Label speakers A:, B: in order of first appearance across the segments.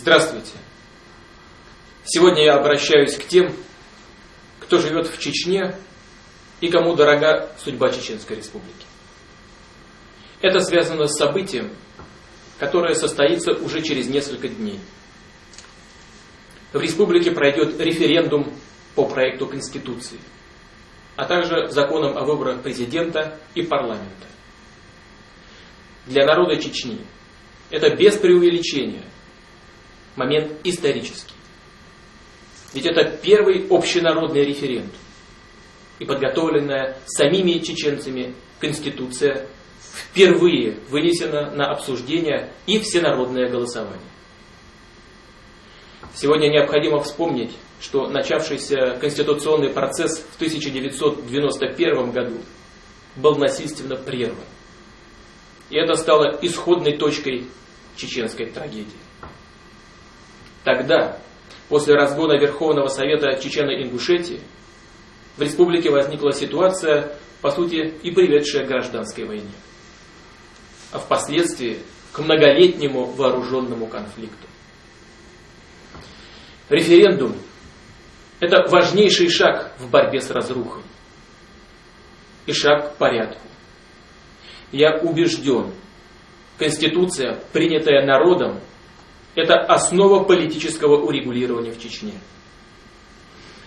A: Здравствуйте. Сегодня я обращаюсь к тем, кто живет в Чечне и кому дорога судьба Чеченской Республики. Это связано с событием, которое состоится уже через несколько дней. В республике пройдет референдум по проекту Конституции, а также законам о выборах президента и парламента. Для народа Чечни это без преувеличения момент исторический. Ведь это первый общенародный референдум и подготовленная самими чеченцами Конституция впервые вынесена на обсуждение и всенародное голосование. Сегодня необходимо вспомнить, что начавшийся конституционный процесс в 1991 году был насильственно прерван. И это стало исходной точкой чеченской трагедии. Тогда, после разгона Верховного Совета Чечено-Ингушетии, в республике возникла ситуация, по сути, и приведшая к гражданской войне, а впоследствии к многолетнему вооруженному конфликту. Референдум – это важнейший шаг в борьбе с разрухой и шаг к порядку. Я убежден, Конституция, принятая народом, это основа политического урегулирования в Чечне.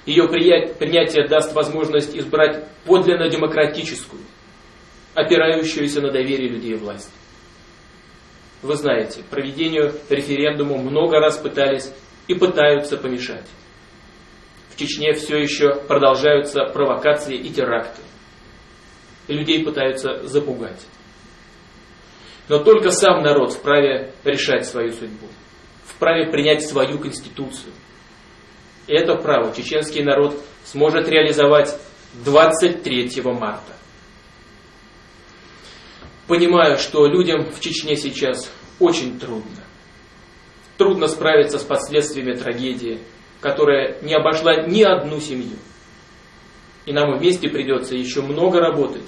A: Ее принятие даст возможность избрать подлинно демократическую, опирающуюся на доверие людей власть. Вы знаете, проведению референдума много раз пытались и пытаются помешать. В Чечне все еще продолжаются провокации и теракты. И людей пытаются запугать. Но только сам народ вправе решать свою судьбу, вправе принять свою конституцию. Это право чеченский народ сможет реализовать 23 марта. Понимаю, что людям в Чечне сейчас очень трудно. Трудно справиться с последствиями трагедии, которая не обошла ни одну семью. И нам вместе придется еще много работать,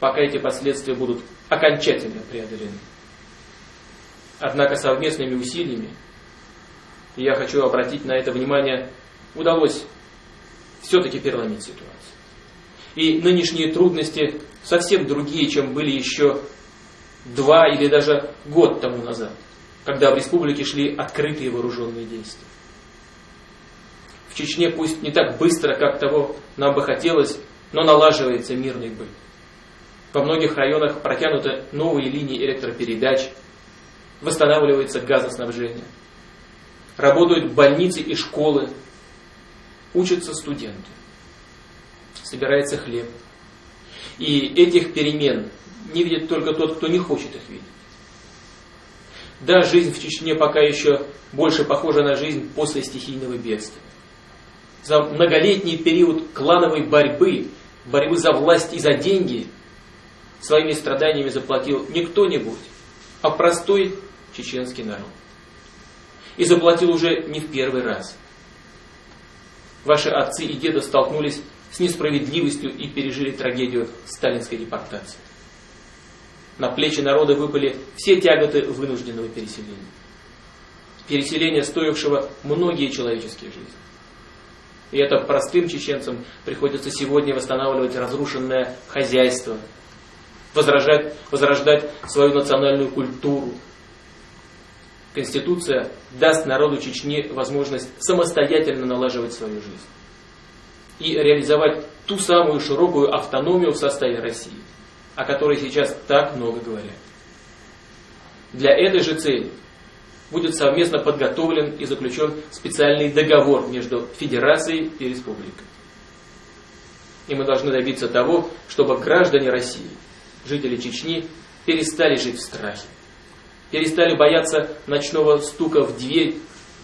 A: пока эти последствия будут окончательно преодолены. Однако совместными усилиями, и я хочу обратить на это внимание, удалось все-таки переломить ситуацию. И нынешние трудности совсем другие, чем были еще два или даже год тому назад, когда в республике шли открытые вооруженные действия. В Чечне пусть не так быстро, как того нам бы хотелось, но налаживается мирный быт. Во многих районах протянуты новые линии электропередач, восстанавливается газоснабжение. Работают больницы и школы, учатся студенты, собирается хлеб. И этих перемен не видит только тот, кто не хочет их видеть. Да, жизнь в Чечне пока еще больше похожа на жизнь после стихийного бедствия. За многолетний период клановой борьбы, борьбы за власть и за деньги, своими страданиями заплатил не кто-нибудь, а простой чеченский народ. И заплатил уже не в первый раз. Ваши отцы и деды столкнулись с несправедливостью и пережили трагедию сталинской депортации. На плечи народа выпали все тяготы вынужденного переселения. Переселение, стоившего многие человеческие жизни. И это простым чеченцам приходится сегодня восстанавливать разрушенное хозяйство, возрождать, свою национальную культуру. Конституция даст народу Чечни возможность самостоятельно налаживать свою жизнь и реализовать ту самую широкую автономию в составе России, о которой сейчас так много говорят. Для этой же цели будет совместно подготовлен и заключен специальный договор между Федерацией и Республикой. И мы должны добиться того, чтобы граждане России жители Чечни перестали жить в страхе, перестали бояться ночного стука в дверь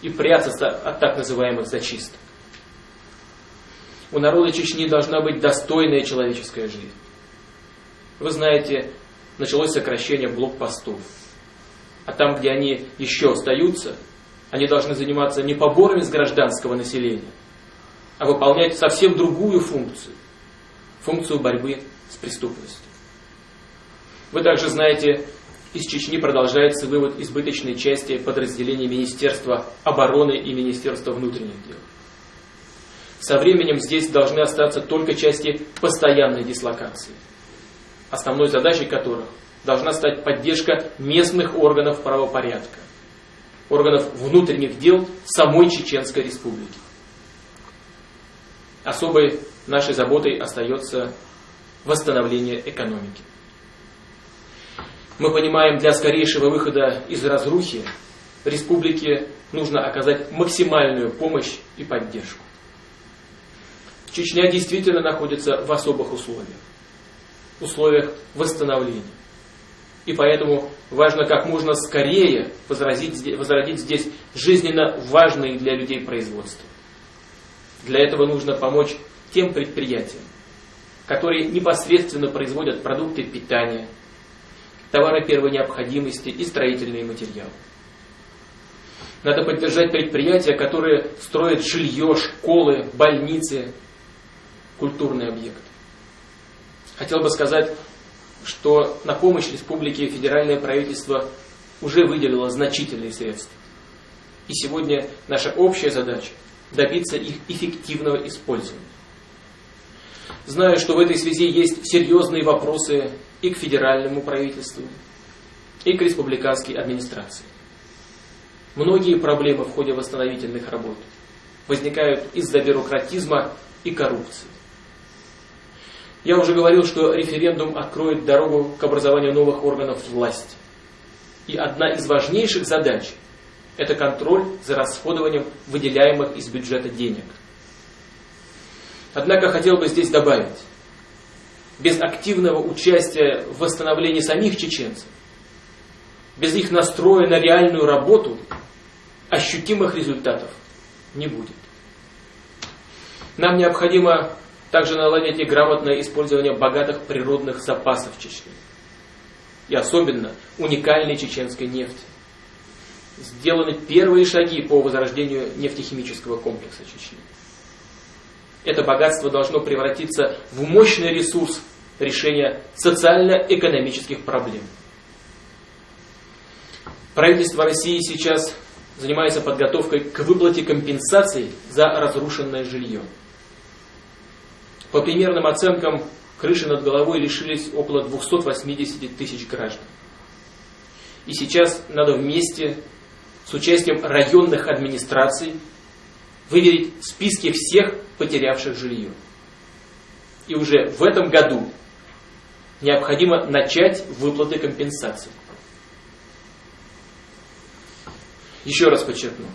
A: и прятаться от так называемых зачисток. У народа Чечни должна быть достойная человеческая жизнь. Вы знаете, началось сокращение блокпостов. А там, где они еще остаются, они должны заниматься не поборами с гражданского населения, а выполнять совсем другую функцию. Функцию борьбы с преступностью. Вы также знаете, из Чечни продолжается вывод избыточной части подразделений Министерства обороны и Министерства внутренних дел. Со временем здесь должны остаться только части постоянной дислокации, основной задачей которых должна стать поддержка местных органов правопорядка, органов внутренних дел самой Чеченской Республики. Особой нашей заботой остается восстановление экономики. Мы понимаем, для скорейшего выхода из разрухи республике нужно оказать максимальную помощь и поддержку. Чечня действительно находится в особых условиях, условиях восстановления. И поэтому важно как можно скорее возродить, здесь жизненно важные для людей производства. Для этого нужно помочь тем предприятиям, которые непосредственно производят продукты питания, товары первой необходимости и строительные материалы. Надо поддержать предприятия, которые строят жилье, школы, больницы, культурные объекты. Хотел бы сказать, что на помощь республике федеральное правительство уже выделило значительные средства. И сегодня наша общая задача добиться их эффективного использования. Знаю, что в этой связи есть серьезные вопросы и к федеральному правительству, и к республиканской администрации. Многие проблемы в ходе восстановительных работ возникают из-за бюрократизма и коррупции. Я уже говорил, что референдум откроет дорогу к образованию новых органов власти. И одна из важнейших задач – это контроль за расходованием выделяемых из бюджета денег. Однако хотел бы здесь добавить, без активного участия в восстановлении самих чеченцев, без их настроя на реальную работу, ощутимых результатов не будет. Нам необходимо также наладить и грамотное использование богатых природных запасов Чечни. И особенно уникальной чеченской нефти. Сделаны первые шаги по возрождению нефтехимического комплекса Чечни. Это богатство должно превратиться в мощный ресурс решения социально-экономических проблем. Правительство России сейчас занимается подготовкой к выплате компенсаций за разрушенное жилье. По примерным оценкам, крыши над головой лишились около 280 тысяч граждан. И сейчас надо вместе с участием районных администраций выверить списки всех потерявших жилье. И уже в этом году необходимо начать выплаты компенсаций. Еще раз подчеркну.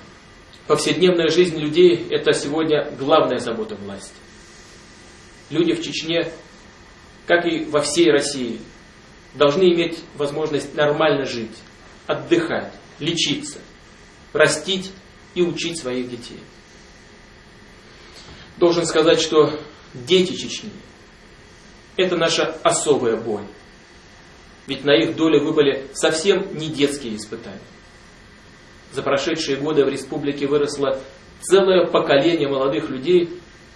A: Повседневная жизнь людей – это сегодня главная забота власти. Люди в Чечне, как и во всей России, должны иметь возможность нормально жить, отдыхать, лечиться, растить и учить своих детей. Должен сказать, что дети Чечни – это наша особая боль. Ведь на их долю выпали совсем не детские испытания. За прошедшие годы в республике выросло целое поколение молодых людей,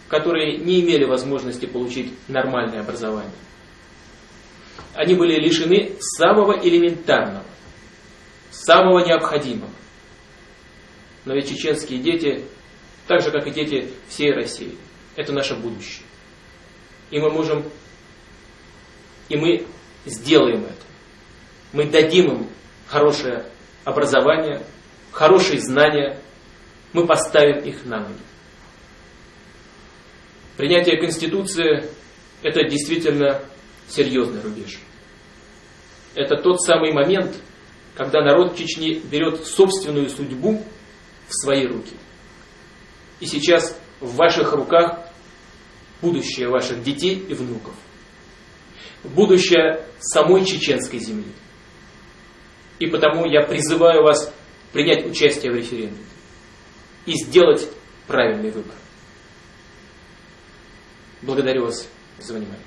A: которые не имели возможности получить нормальное образование. Они были лишены самого элементарного, самого необходимого. Но ведь чеченские дети, так же как и дети всей России, это наше будущее. И мы можем, и мы сделаем это. Мы дадим им хорошее образование, хорошие знания, мы поставим их на ноги. Принятие Конституции – это действительно серьезный рубеж. Это тот самый момент, когда народ Чечни берет собственную судьбу в свои руки. И сейчас в ваших руках будущее ваших детей и внуков. Будущее самой чеченской земли. И потому я призываю вас принять участие в референдуме и сделать правильный выбор. Благодарю вас за внимание.